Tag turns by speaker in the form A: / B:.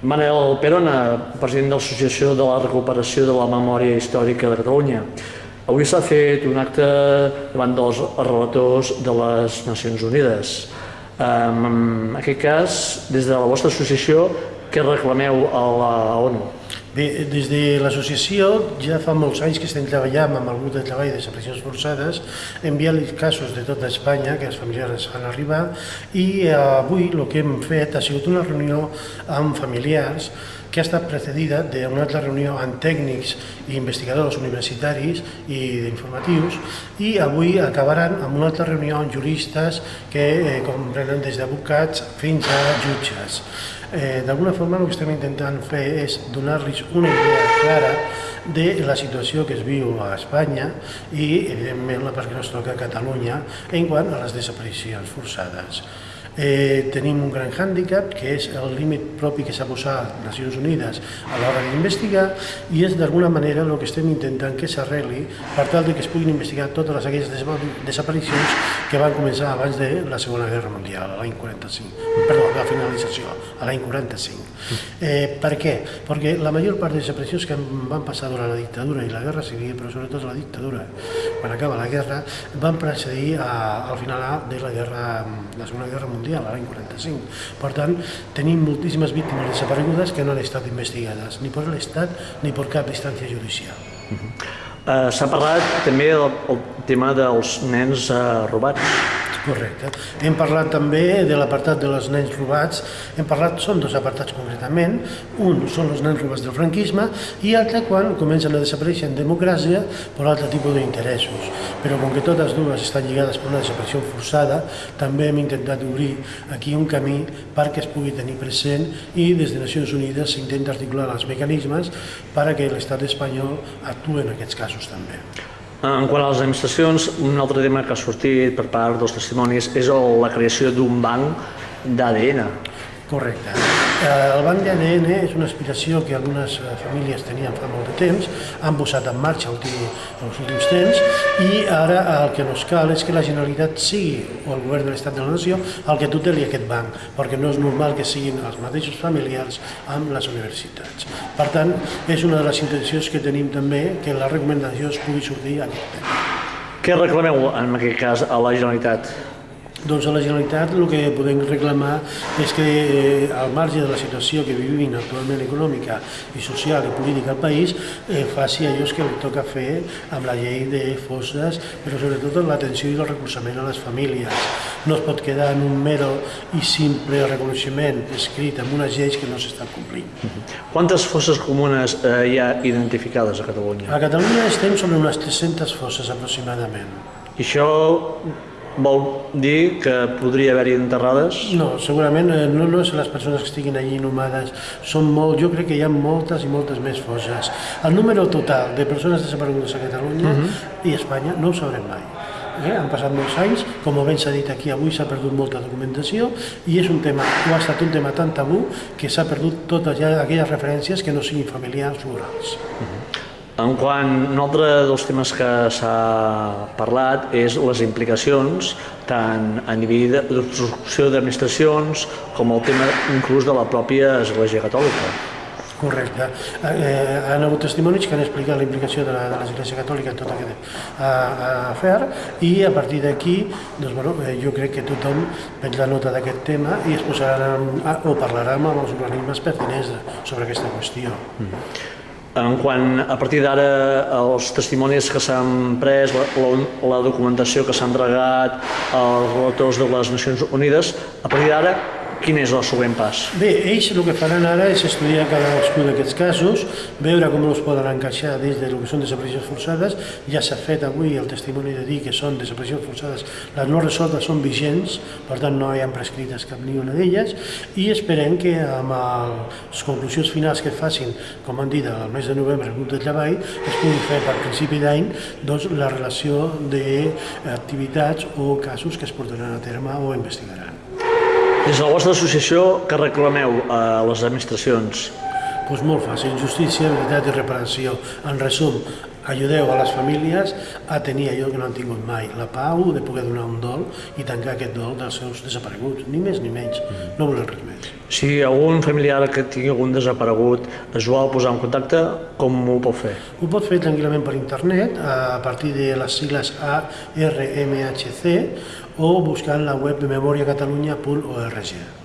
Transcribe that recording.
A: Manel Perona, president de l'Associació de la Recuperació de la Memòria Històrica de Catalunya. Avui s'ha fet un acte davant dels relators de les Nacions Unides. En aquest cas, des de la vostra associació, què reclameu a la ONU?
B: Bé, des de l'associació ja fa molts anys que estem treballant amb el grup de treball de desaparicions forçades, enviant casos de tota Espanya que els familiars fan arribar i avui el que hem fet ha sigut una reunió amb familiars que ha estat precedida d'una altra reunió amb tècnics i investigadors universitaris i d'informatius i avui acabaran amb una altra reunió amb juristes que eh, comprenen des d'advocats fins a jutges. Eh, D'alguna forma el que estem intentant fer és donar-los una idea clara de la situació que es viu a Espanya i, evidentment, la part que ens toca a Catalunya en quant a les desaparicions forçades. Eh, tenim un gran hàndicap, que és el límit propi que s'ha posat Nacions Unides a l'hora d'investigar i és d'alguna manera el que estem intentant que s'arregli per tal de que es puguin investigar totes aquelles desaparicions que van començar abans de la Segona Guerra Mundial, l'any 45, perdó, la finalització, a l'any 45. Eh, per què? Perquè la major part de desaparicions que van passar durant la dictadura i la guerra civil, però sobretot la dictadura, quan acaba la guerra, van precedir a, al final de la, guerra, la Segona Guerra Mundial Mundial, l'any 45. Per tant, tenim moltíssimes víctimes desaparegudes que no han estat investigades, ni per l'Estat ni per cap instància judicial. Uh
A: -huh. uh, S'ha parlat també del tema dels nens uh, robats.
B: Correcte. Hem parlat també de l'apartat de les nens robats, hem parlat, són dos apartats concretament, un són els nens robats del franquisme i l'altre quan comencen a desaparèixer en democràcia per altre tipus d'interessos. Però com que totes dues estan lligades per una desaparició forçada, també hem intentat obrir aquí un camí perquè es pugui tenir present i des de Nacions Unides s'intenta articular els mecanismes perquè l'estat espanyol actuï en aquests casos també.
A: En quant a les administracions, un altre tema que ha sortit per part dels testimonis és la creació d'un banc d'ADN.
B: Correcte. Eh, el banc d'ADN és una aspiració que algunes eh, famílies tenien fa molt de temps, han posat en marxa els últims temps i ara el que ens cal és que la Generalitat sigui, o el govern de l'Estat de la Nació, el que tuteli aquest banc, perquè no és normal que siguin els mateixos familiars amb les universitats. Per tant, és una de les intencions que tenim també que la recomanació es pugui sortir a aquest tema.
A: Què reclameu en aquest cas a la Generalitat?
B: Doncs a la Generalitat el que podem reclamar és que eh, al marge de la situació que vivim actualment econòmica i social i política al país eh, faci allò que li toca fer amb la llei de fosses, però sobretot amb l'atenció i el recolzament a les famílies. No es pot quedar en un mero i simple reconeixement escrit amb unes lleis que no s'estan complint.
A: Quantes fosses comunes eh, hi ha identificades a Catalunya?
B: A Catalunya estem sobre unes 300 fosses aproximadament.
A: I això Vol dir que podria haver-hi enterrades?
B: No, segurament eh, no, no és les persones que estiguin allí inhumades, són molt, jo crec que hi ha moltes i moltes més fosses. El número total de persones desaparegudes a Catalunya uh mhm. -huh. i Espanya no ho sabrem mai. Eh? Han passat molts anys, com ben s'ha dit aquí avui s'ha perdut molta documentació i és un tema, o ha estat un tema tan tabú que s'ha perdut totes ja aquelles referències que no siguin familiars o orals. Uh mhm. -huh.
A: En quant un altre dels temes que s'ha parlat és les implicacions tant a nivell d'obstrucció d'administracions com el tema inclús de la pròpia Església Catòlica.
B: Correcte. Eh, han hagut testimonis que han explicat la implicació de l'Església Catòlica en tot aquest afer i a partir d'aquí doncs, bueno, eh, jo crec que tothom prendrà nota d'aquest tema i es posaran o parlarà amb els organismes pertinents sobre aquesta qüestió. Mm.
A: En quant a partir d'ara els testimonis que s'han pres, la, la, documentació que s'ha entregat als relators de les Nacions Unides, a partir d'ara Quin és el següent pas?
B: Bé, ells el que faran ara és estudiar cadascun d'aquests casos, veure com els poden encaixar dins del que són desaparicions forçades. Ja s'ha fet avui el testimoni de dir que són desaparicions forçades, les no resoltes són vigents, per tant no hi ha prescrites cap ni una d'elles, i esperem que amb les conclusions finals que facin, com han dit, al mes de novembre el grup de treball, es pugui fer per principi d'any doncs, la relació d'activitats o casos que es portaran a terme o investigaran.
A: Des de la vostra associació, que reclameu a les administracions?
B: Doncs molt fàcil, justícia, veritat i reparació. En resum, Ajudeu a les famílies a tenir allò que no han tingut mai, la pau de poder donar un dol i tancar aquest dol dels seus desapareguts, ni més ni menys, no volem res més.
A: Si algun familiar que tingui algun desaparegut es vol posar en contacte, com ho pot fer?
B: Ho pot fer tranquil·lament per internet a partir de les sigles ARMHC o buscant la web memoriacatalunya.org.